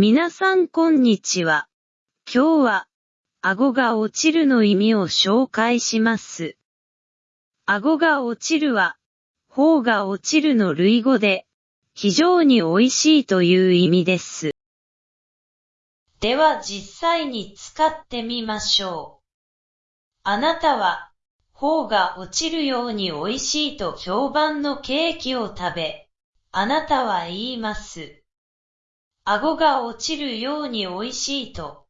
皆さんこんにちは。今日は、顎が落ちるの意味を紹介します。顎が落ちるは、頬が落ちるの類語で、非常に美味しいという意味です。では実際に使ってみましょう。あなたは、頬が落ちるように美味しいと評判のケーキを食べ、あなたは言います。顎が落ちるように美味しいと。